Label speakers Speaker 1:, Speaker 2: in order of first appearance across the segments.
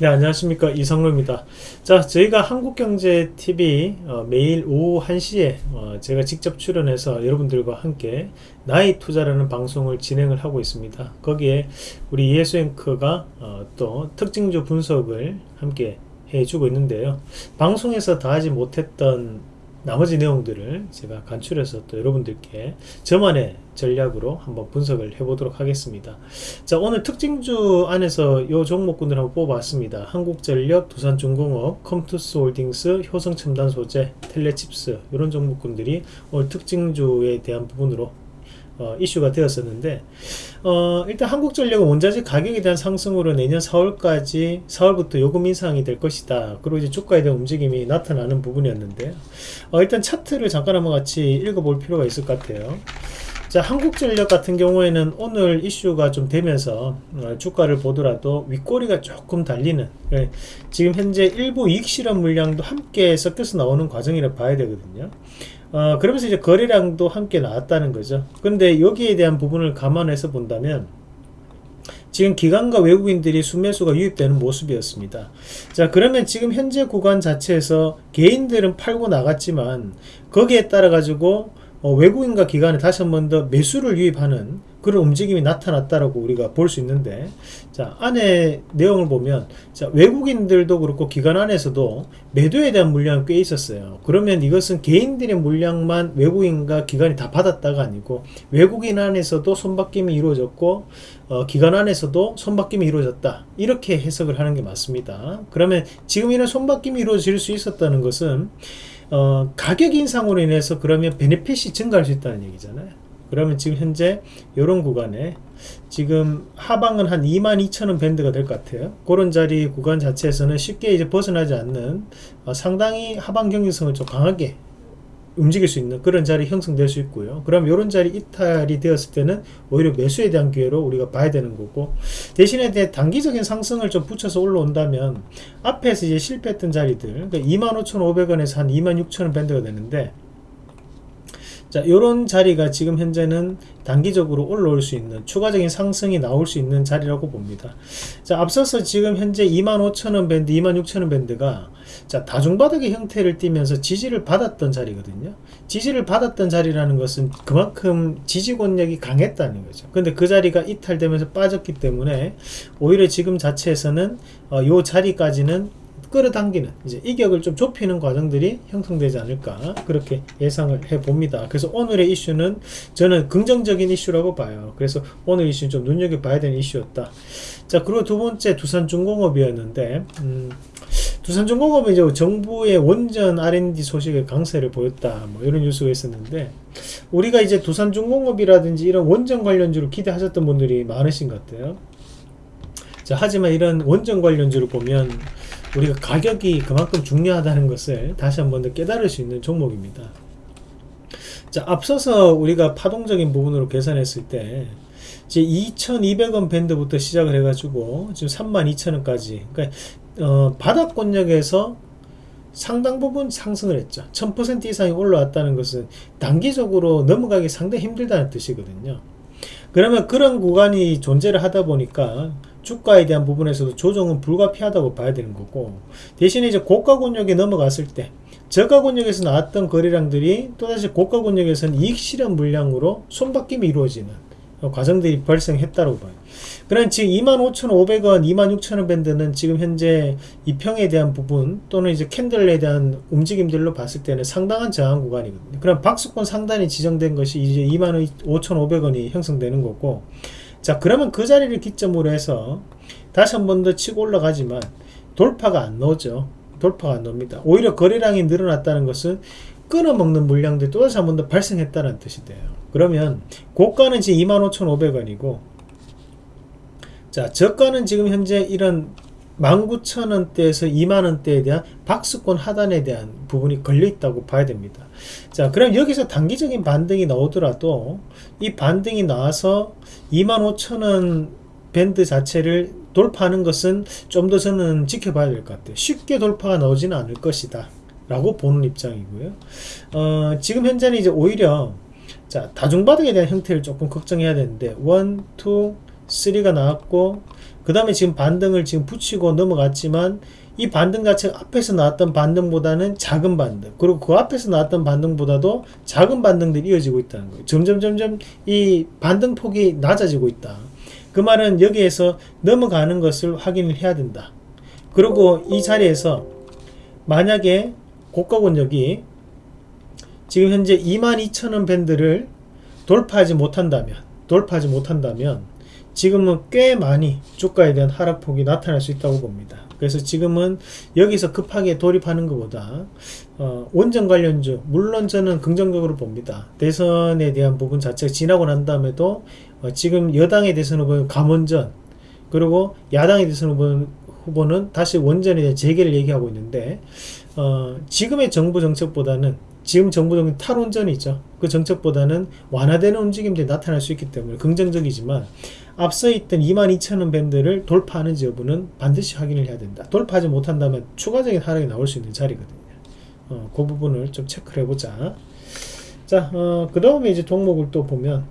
Speaker 1: 네 안녕하십니까. 이성로입니다. 자 저희가 한국경제TV 어, 매일 오후 1시에 어, 제가 직접 출연해서 여러분들과 함께 나의 투자라는 방송을 진행을 하고 있습니다. 거기에 우리 이해수 앵커가 어, 또 특징주 분석을 함께 해주고 있는데요. 방송에서 다 하지 못했던 나머지 내용들을 제가 간추려서 또 여러분들께 저만의 전략으로 한번 분석을 해보도록 하겠습니다. 자 오늘 특징주 안에서 이 종목군을 한번 뽑아봤습니다. 한국전력, 두산중공업, 컴투스홀딩스, 효성첨단소재, 텔레칩스 이런 종목군들이 오늘 특징주에 대한 부분으로 어, 이슈가 되었었는데 어, 일단 한국전력은 원자재 가격에 대한 상승으로 내년 4월까지 4월부터 요금 인상이 될 것이다. 그리고 이제 주가에 대한 움직임이 나타나는 부분이었는데 어, 일단 차트를 잠깐 한번 같이 읽어볼 필요가 있을 것 같아요 자 한국전력 같은 경우에는 오늘 이슈가 좀 되면서 어, 주가를 보더라도 윗꼬리가 조금 달리는 예, 지금 현재 일부 이익 실험 물량도 함께 섞여서 나오는 과정이라 봐야 되거든요 어, 그러면서 이제 거래량도 함께 나왔다는 거죠. 근데 여기에 대한 부분을 감안해서 본다면 지금 기관과 외국인들이 순매수가 유입되는 모습이었습니다. 자 그러면 지금 현재 구간 자체에서 개인들은 팔고 나갔지만 거기에 따라 가지고 어, 외국인과 기관에 다시 한 번 더 매수를 유입하는 그런 움직임이 나타났다라고 우리가 볼 수 있는데 자 안에 내용을 보면 자 외국인들도 그렇고 기관 안에서도 매도에 대한 물량이 꽤 있었어요. 그러면 이것은 개인들의 물량만 외국인과 기관이 다 받았다가 아니고 외국인 안에서도 손바뀜이 이루어졌고 어, 기관 안에서도 손바뀜이 이루어졌다. 이렇게 해석을 하는 게 맞습니다. 그러면 지금 이런 손바뀜이 이루어질 수 있었다는 것은 어, 가격 인상으로 인해서 그러면 베네핏이 증가할 수 있다는 얘기잖아요. 그러면 지금 현재 이런 구간에 지금 하방은 한 22,000원 밴드가 될 것 같아요. 그런 자리 구간 자체에서는 쉽게 이제 벗어나지 않는 어, 상당히 하방 경직성을 좀 강하게 움직일 수 있는 그런 자리 형성될 수 있고요. 그럼 이런 자리 이탈이 되었을 때는 오히려 매수에 대한 기회로 우리가 봐야 되는 거고 대신에 단기적인 상승을 좀 붙여서 올라온다면 앞에서 이제 실패했던 자리들 그러니까 25,500원에서 한 26,000원 밴드가 되는데 자, 요런 자리가 지금 현재는 단기적으로 올라올 수 있는 추가적인 상승이 나올 수 있는 자리라고 봅니다. 자, 앞서서 지금 현재 25,000원 밴드, 26,000원 밴드가 자, 다중바닥의 형태를 띠면서 지지를 받았던 자리거든요. 지지를 받았던 자리라는 것은 그만큼 지지권력이 강했다는 거죠. 근데 그 자리가 이탈되면서 빠졌기 때문에 오히려 지금 자체에서는 어, 요 자리까지는 끌어당기는 이제 이격을 좀 좁히는 과정들이 형성되지 않을까 그렇게 예상을 해 봅니다. 그래서 오늘의 이슈는 저는 긍정적인 이슈라고 봐요. 그래서 오늘 이슈는 좀 눈여겨봐야 되는 이슈였다. 자 그리고 두 번째 두산중공업이었는데 음, 두산중공업은 이제 정부의 원전 R&D 소식의 강세를 보였다. 뭐 이런 뉴스가 있었는데 우리가 이제 두산중공업이라든지 이런 원전 관련주를 기대하셨던 분들이 많으신 것 같아요. 자 하지만 이런 원전 관련주를 보면 우리가 가격이 그만큼 중요하다는 것을 다시 한 번 더 깨달을 수 있는 종목입니다. 자, 앞서서 우리가 파동적인 부분으로 계산했을 때 이제 2,200원 밴드부터 시작을 해가지고 지금 32,000원까지 그러니까 어, 바닥권역에서 상당 부분 상승을 했죠. 1000% 이상이 올라왔다는 것은 단기적으로 넘어가기 상당히 힘들다는 뜻이거든요. 그러면 그런 구간이 존재를 하다 보니까 주가에 대한 부분에서도 조정은 불가피하다고 봐야 되는 거고 대신에 이제 고가 권역에 넘어갔을 때 저가 권역에서 나왔던 거래량들이 또다시 고가 권역에서는 이익 실현 물량으로 손바뀜이 이루어지는 과정들이 발생했다고 봐요. 그럼 지금 25,500원, 26,000원 밴드는 지금 현재 이평에 대한 부분 또는 이제 캔들에 대한 움직임들로 봤을 때는 상당한 저항 구간이거든요. 그럼 박스권 상단이 지정된 것이 이제 25,500원이 형성되는 거고 자 그러면 그 자리를 기점으로 해서 다시 한 번 더 치고 올라가지만 돌파가 안 나오죠. 돌파가 안 나옵니다. 오히려 거래량이 늘어났다는 것은 끊어먹는 물량들이 또다시 한 번 더 발생했다는 뜻이 돼요. 그러면 고가는 지금 25,500원이고 자 저가는 지금 현재 이런 19,000원대에서 2만원대에 대한 박스권 하단에 대한 부분이 걸려 있다고 봐야 됩니다. 자 그럼 여기서 단기적인 반등이 나오더라도 이 반등이 나와서 25,000원 밴드 자체를 돌파하는 것은 좀 더 저는 지켜봐야 될 것 같아요. 쉽게 돌파가 나오지는 않을 것이다 라고 보는 입장이고요. 어, 지금 현재는 이제 오히려 자 다중바닥에 대한 형태를 조금 걱정해야 되는데 1, 2, 3가 나왔고 그그 다음에 지금 반등을 지금 붙이고 넘어갔지만 이 반등 자체가 앞에서 나왔던 반등보다는 작은 반등. 그리고 그 앞에서 나왔던 반등보다도 작은 반등들이 이어지고 있다는 거예요. 점점 점점 이 반등 폭이 낮아지고 있다. 그 말은 여기에서 넘어가는 것을 확인을 해야 된다. 그리고 이 자리에서 만약에 고가 권역이 지금 현재 22,000원 밴드를 돌파하지 못한다면 돌파하지 못한다면 지금은 꽤 많이 주가에 대한 하락폭이 나타날 수 있다고 봅니다. 그래서 지금은 여기서 급하게 돌입하는 것보다 어, 원전 관련주 물론 저는 긍정적으로 봅니다. 대선에 대한 부분 자체가 지나고 난 다음에도 어, 지금 여당에 대해서는 보면 감원전 그리고 야당에 대해서는 보면 후보는 다시 원전에 대한 재개를 얘기하고 있는데 어, 지금의 정부 정책보다는 지금 정부 정책 탈원전이 있죠. 그 정책보다는 완화되는 움직임들이 나타날 수 있기 때문에 긍정적이지만 앞서 있던 22,000원 밴드를 돌파하는지 여부는 반드시 확인을 해야 된다. 돌파하지 못한다면 추가적인 하락이 나올 수 있는 자리거든요. 어, 그 부분을 좀 체크를 해보자. 자, 어, 그 다음에 이제 종목을 또 보면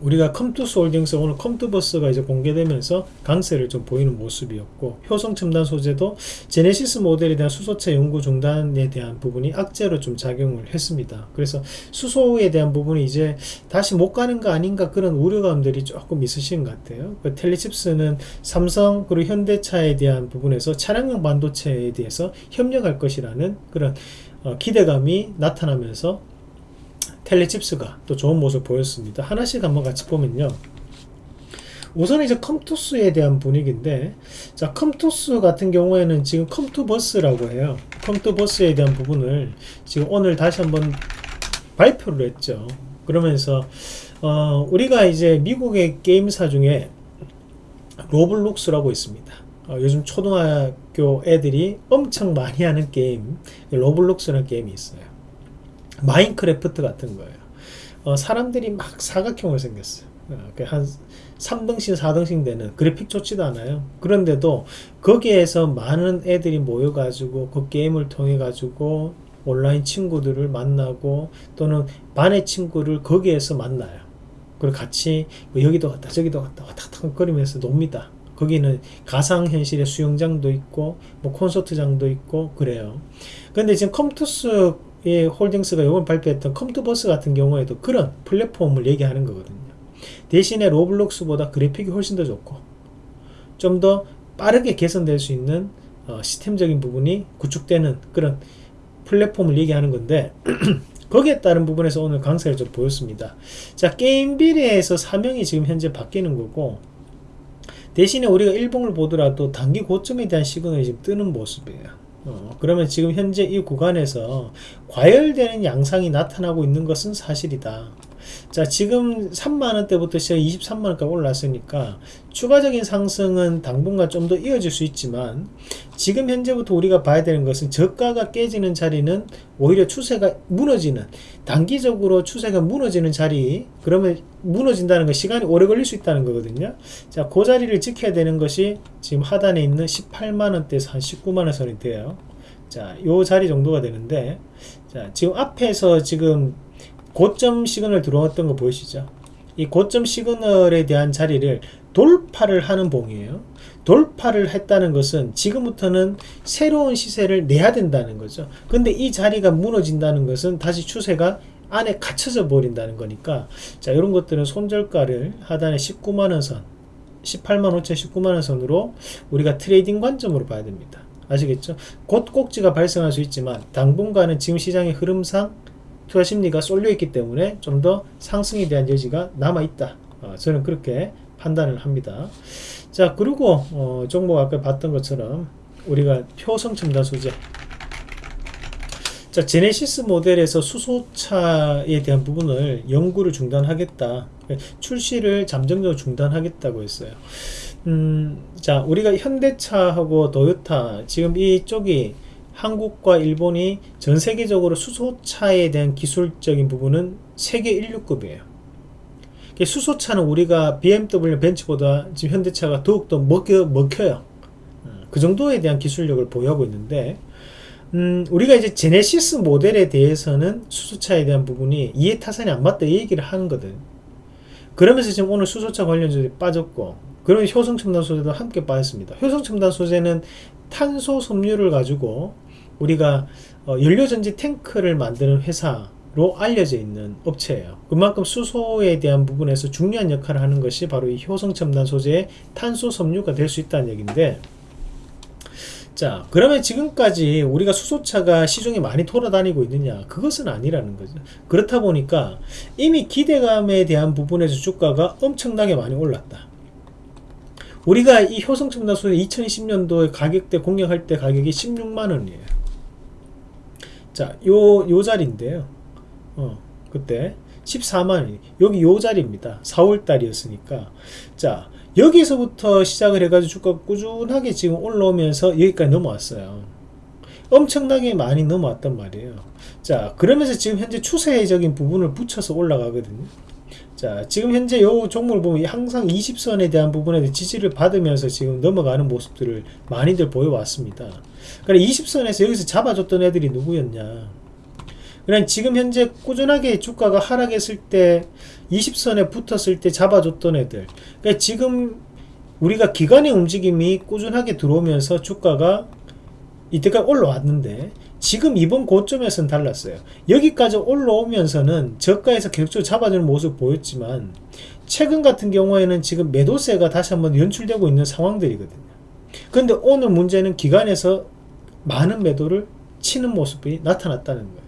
Speaker 1: 우리가 컴투스 홀딩스 오늘 컴투버스가 이제 공개되면서 강세를 좀 보이는 모습이었고 효성 첨단 소재도 제네시스 모델에 대한 수소차 연구 중단에 대한 부분이 악재로 좀 작용을 했습니다. 그래서 수소에 대한 부분이 이제 다시 못 가는 거 아닌가 그런 우려감들이 조금 있으신 것 같아요. 그 텔레칩스는 삼성 그리고 현대차에 대한 부분에서 차량용 반도체에 대해서 협력할 것이라는 그런 어, 기대감이 나타나면서 텔레칩스가 또 좋은 모습 보였습니다. 하나씩 한번 같이 보면요. 우선 이제 컴투스에 대한 분위기인데 자 컴투스 같은 경우에는 지금 컴투버스라고 해요. 컴투버스에 대한 부분을 지금 오늘 다시 한번 발표를 했죠. 그러면서 어, 우리가 이제 미국의 게임사 중에 Roblox라고 있습니다. 어, 요즘 초등학교 애들이 엄청 많이 하는 게임 Roblox라는 게임이 있어요. Minecraft 같은 거예요. 어, 사람들이 막 사각형을 생겼어요. 어, 한 3등신, 4등신 되는 그래픽 좋지도 않아요. 그런데도 거기에서 많은 애들이 모여 가지고 그 게임을 통해 가지고 온라인 친구들을 만나고 또는 반의 친구를 거기에서 만나요. 그리고 같이 뭐 여기도 갔다 저기도 갔다 왔다 갔다 거리면서 놉니다. 거기는 가상현실의 수영장도 있고 뭐 콘서트장도 있고 그래요. 근데 지금 컴투스 이 홀딩스가 이번 발표했던 컴투버스 같은 경우에도 그런 플랫폼을 얘기하는 거거든요. 대신에 Roblox보다 그래픽이 훨씬 더 좋고 좀 더 빠르게 개선될 수 있는 어, 시스템적인 부분이 구축되는 그런 플랫폼을 얘기하는 건데 거기에 따른 부분에서 오늘 강세를 좀 보였습니다. 자 게임 비례에서 사명이 지금 현재 바뀌는 거고 대신에 우리가 일봉을 보더라도 단기 고점에 대한 시그널이 지금 뜨는 모습이에요. 어, 그러면 지금 현재 이 구간에서 과열되는 양상이 나타나고 있는 것은 사실이다. 자 지금 3만원대부터 시작 23만원까지 올랐으니까 추가적인 상승은 당분간 좀 더 이어질 수 있지만 지금 현재부터 우리가 봐야 되는 것은 저가가 깨지는 자리는 오히려 추세가 무너지는 단기적으로 추세가 무너지는 자리 그러면 무너진다는 건 시간이 오래 걸릴 수 있다는 거거든요. 자그 자리를 지켜야 되는 것이 지금 하단에 있는 18만원대에서 한 19만원 선이 돼요. 자요 자리 정도가 되는데 자 지금 앞에서 지금 고점 시그널 들어왔던 거 보이시죠? 이 고점 시그널에 대한 자리를 돌파를 하는 봉이에요. 돌파를 했다는 것은 지금부터는 새로운 시세를 내야 된다는 거죠. 근데 이 자리가 무너진다는 것은 다시 추세가 안에 갇혀져 버린다는 거니까 자 이런 것들은 손절가를 하단에 19만원 선 18만 5천 19만원 선으로 우리가 trading 관점으로 봐야 됩니다. 아시겠죠? 곧 꼭지가 발생할 수 있지만 당분간은 지금 시장의 흐름상 투자 심리가 쏠려 있기 때문에 좀 더 상승에 대한 여지가 남아 있다. 어, 저는 그렇게 판단을 합니다. 자 그리고 어, 종목 아까 봤던 것처럼 우리가 표성 첨단 소재 자 제네시스 모델에서 수소차에 대한 부분을 연구를 중단하겠다 출시를 잠정적으로 중단하겠다고 했어요 음, 자 우리가 현대차하고 도요타 지금 이쪽이 한국과 일본이 전 세계적으로 수소차에 대한 기술적인 부분은 세계 1류급이에요. 수소차는 우리가 BMW 벤츠보다 지금 현대차가 더욱더 먹혀, 먹혀요. 그 정도에 대한 기술력을 보유하고 있는데 음, 우리가 이제 제네시스 모델에 대해서는 수소차에 대한 부분이 이해 타산이 안 맞다 이 얘기를 하는 거든. 그러면서 지금 오늘 수소차 관련주들이 빠졌고 그 그런 효성첨단 소재도 함께 빠졌습니다. 효성첨단 소재는 탄소 섬유를 가지고 우리가 어, 연료전지 탱크를 만드는 회사로 알려져 있는 업체예요. 그만큼 수소에 대한 부분에서 중요한 역할을 하는 것이 바로 이 효성 첨단 소재의 탄소 섬유가 될 수 있다는 얘기인데 자 그러면 지금까지 우리가 수소차가 시중에 많이 돌아다니고 있느냐? 그것은 아니라는 거죠. 그렇다 보니까 이미 기대감에 대한 부분에서 주가가 엄청나게 많이 올랐다. 우리가 이 효성첨단 소재 2020년도에 가격대 공략할 때 가격이 16만원이에요 자 요 요 자리인데요 어 그때 14만원 여기 요 자리입니다 4월달이었으니까 자 여기서부터 시작을 해가지고 주가가 꾸준하게 지금 올라오면서 여기까지 넘어왔어요. 엄청나게 많이 넘어왔단 말이에요. 자, 그러면서 지금 현재 추세적인 부분을 붙여서 올라가거든요. 자, 지금 현재 요 종목을 보면 항상 20선에 대한 부분에 지지를 받으면서 지금 넘어가는 모습들을 많이들 보여왔습니다. 그래 20선에서 여기서 잡아줬던 애들이 누구였냐? 그냥 지금 현재 꾸준하게 주가가 하락했을 때 20선에 붙었을 때 잡아줬던 애들 그러니까 지금 우리가 기관의 움직임이 꾸준하게 들어오면서 주가가 이때까지 올라왔는데 지금 이번 고점에서는 달랐어요. 여기까지 올라오면서는 저가에서 계속적으로 잡아주는 모습을 보였지만 최근 같은 경우에는 지금 매도세가 다시 한번 연출되고 있는 상황들이거든요. 근데 오늘 문제는 기관에서 많은 매도를 치는 모습이 나타났다는 거예요.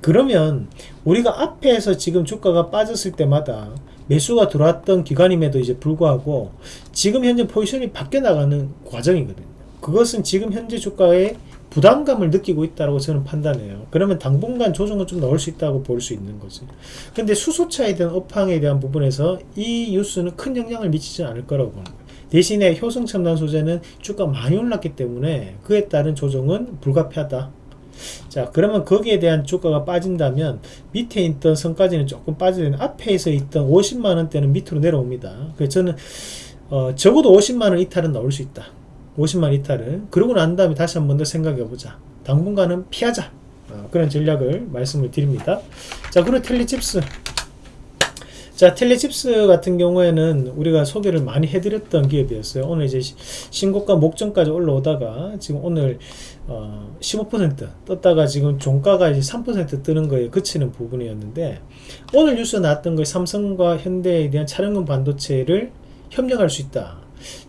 Speaker 1: 그러면 우리가 앞에서 지금 주가가 빠졌을 때마다 매수가 들어왔던 기간임에도 이제 불구하고 지금 현재 포지션이 바뀌어 나가는 과정이거든요. 그것은 지금 현재 주가에 부담감을 느끼고 있다고 저는 판단해요. 그러면 당분간 조정은 좀 나올 수 있다고 볼 수 있는 거죠. 근데 수소차에 대한 업황에 대한 부분에서 이 뉴스는 큰 영향을 미치지 않을 거라고 보는 거예요. 대신에 효성 첨단 소재는 주가 많이 올랐기 때문에 그에 따른 조정은 불가피하다. 자 그러면 거기에 대한 주가가 빠진다면 밑에 있던 선까지는 조금 빠지는 앞에서 있던 50만원대는 밑으로 내려옵니다 그래서 저는 어, 적어도 50만원 이탈은 나올 수 있다 50만 이탈은 그러고 난 다음에 다시 한 번 더 생각해 보자. 당분간은 피하자. 어, 그런 전략을 말씀을 드립니다. 자 그리고 텔리칩스. 자 텔레칩스 같은 경우에는 우리가 소개를 많이 해드렸던 기업이었어요. 오늘 이제 신고가 목전까지 올라오다가 지금 오늘 어, 15% 떴다가 지금 종가가 이제 3% 뜨는 거에 그치는 부분이었는데 오늘 뉴스 나왔던 거 삼성과 현대에 대한 차량용 반도체를 협력할 수 있다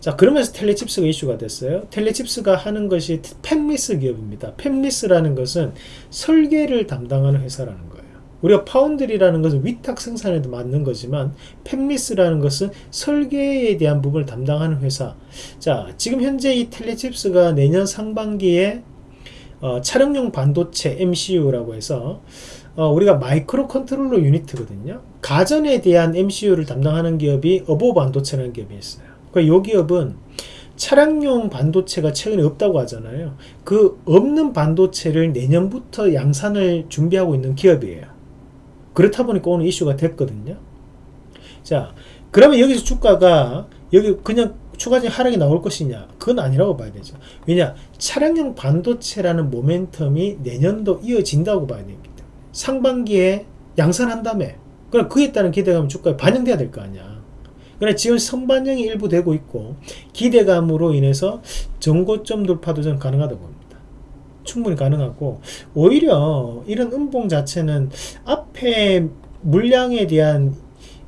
Speaker 1: 자 그러면서 텔레칩스가 이슈가 됐어요. 텔레칩스가 하는 것이 펜미스 기업입니다. 펜미스라는 것은 설계를 담당하는 회사라는 거예요. 우리가 foundry라는 것은 위탁 생산을 도맡는 거지만 fabless라는 것은 설계에 대한 부분을 담당하는 회사. 자 지금 현재 이 텔레칩스가 내년 상반기에 어, 차량용 반도체 MCU라고 해서 어, 우리가 microcontroller unit거든요. 가전에 대한 MCU를 담당하는 기업이 어보브 반도체라는 기업이 있어요 그러니까 이 기업은 차량용 반도체가 최근에 없다고 하잖아요 그 없는 반도체를 내년부터 양산을 준비하고 있는 기업이에요 그렇다 보니까 오늘 이슈가 됐거든요. 자, 그러면 여기서 주가가 여기 그냥 추가적인 하락이 나올 것이냐? 그건 아니라고 봐야 되죠. 왜냐? 차량용 반도체라는 모멘텀이 내년도 이어진다고 봐야 됩니다. 상반기에 양산한 다음에 그럼 그에 따른 기대감이 주가에 반영돼야 될 거 아니야. 그래 지금 선반영이 일부 되고 있고 기대감으로 인해서 정고점 돌파도 좀 가능하다고 봅니다. 충분히 가능하고 오히려 이런 음봉 자체는 앞에 물량에 대한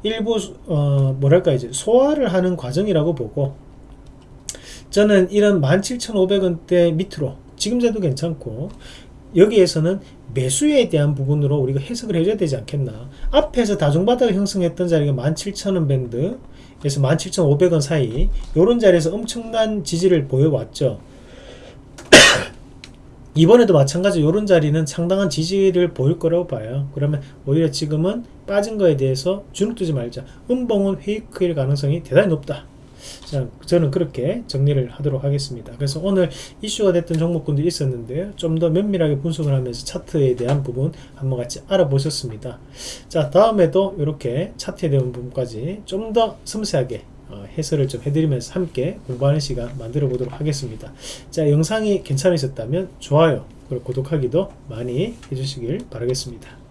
Speaker 1: 일부 어 뭐랄까 이제 소화를 하는 과정이라고 보고 저는 이런 17,500원대 밑으로 지금 제도 괜찮고 여기에서는 매수에 대한 부분으로 우리가 해석을 해줘야 되지 않겠나 앞에서 다중바닥을 형성했던 자리가 17,000원 밴드 그래서 17,500원 사이 이런 자리에서 엄청난 지지를 보여왔죠. 이번에도 마찬가지 이런 자리는 상당한 지지를 보일 거라고 봐요. 그러면 오히려 지금은 빠진 거에 대해서 주눅 뜨지 말자. 음봉은 페이크일 가능성이 대단히 높다 자, 저는 그렇게 정리를 하도록 하겠습니다 그래서 오늘 이슈가 됐던 종목군들이 있었는데요 좀 더 면밀하게 분석을 하면서 차트에 대한 부분 한번 같이 알아보셨습니다 자 다음에도 이렇게 차트에 대한 부분까지 좀 더 섬세하게 어, 해설을 좀 해드리면서 함께 공부하는 시간 만들어 보도록 하겠습니다. 자 영상이 괜찮으셨다면 좋아요 그리고 구독하기도 많이 해주시길 바라겠습니다.